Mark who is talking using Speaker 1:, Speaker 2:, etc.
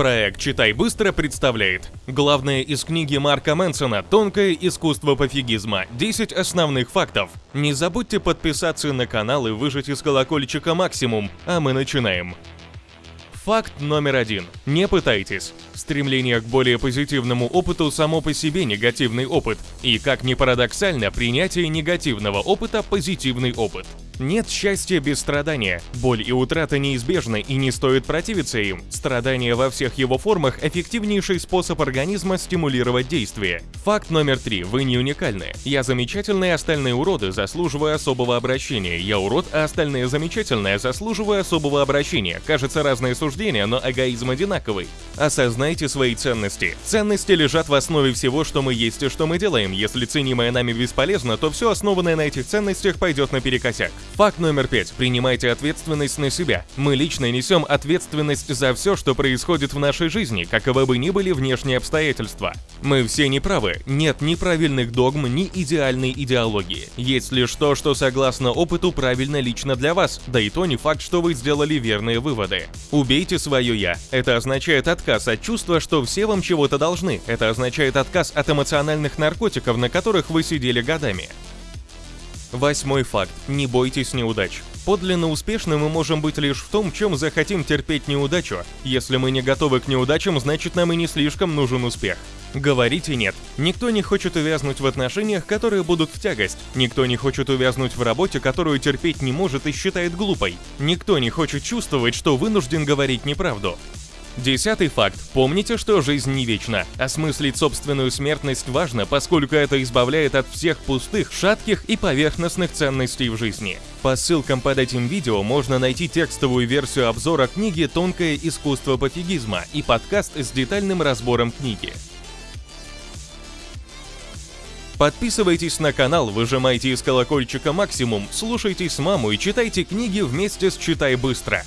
Speaker 1: Проект «Читай быстро» представляет Главное из книги Марка Мэнсона «Тонкое искусство пофигизма. 10 основных фактов». Не забудьте подписаться на канал и выжать из колокольчика максимум, а мы начинаем. Факт номер один. Не пытайтесь. Стремление к более позитивному опыту само по себе негативный опыт. И, как ни парадоксально, принятие негативного опыта – позитивный опыт. Нет счастья без страдания. Боль и утрата неизбежны и не стоит противиться им. Страдание во всех его формах – эффективнейший способ организма стимулировать действие. Факт номер три. Вы не уникальны. Я замечательные, остальные уроды, заслуживаю особого обращения. Я урод, а остальные замечательные, заслуживаю особого обращения. Кажется, разные суждения, но эгоизм одинаковый. Осознайте свои ценности. Ценности лежат в основе всего, что мы есть и что мы делаем. Если ценимое нами бесполезно, то все основанное на этих ценностях пойдет наперекосяк. Факт номер пять. Принимайте ответственность на себя. Мы лично несем ответственность за все, что происходит в нашей жизни, каковы бы ни были внешние обстоятельства. Мы все неправы. Нет ни правильных догм, ни идеальной идеологии. Есть лишь то, что согласно опыту правильно лично для вас, да и то не факт, что вы сделали верные выводы. Убейте свое «я». Это означает отказ от чувства, что все вам чего-то должны. Это означает отказ от эмоциональных наркотиков, на которых вы сидели годами. Восьмой факт. Не бойтесь неудач. Подлинно успешны мы можем быть лишь в том, чем захотим терпеть неудачу. Если мы не готовы к неудачам, значит нам и не слишком нужен успех. Говорите «нет». Никто не хочет увязнуть в отношениях, которые будут в тягость. Никто не хочет увязнуть в работе, которую терпеть не может и считает глупой. Никто не хочет чувствовать, что вынужден говорить неправду. Десятый факт. Помните, что жизнь не вечна. Осмыслить собственную смертность важно, поскольку это избавляет от всех пустых, шатких и поверхностных ценностей в жизни. По ссылкам под этим видео можно найти текстовую версию обзора книги «Тонкое искусство пофигизма» и подкаст с детальным разбором книги. Подписывайтесь на канал, выжимайте из колокольчика максимум, слушайте с маму и читайте книги вместе с «Читай быстро».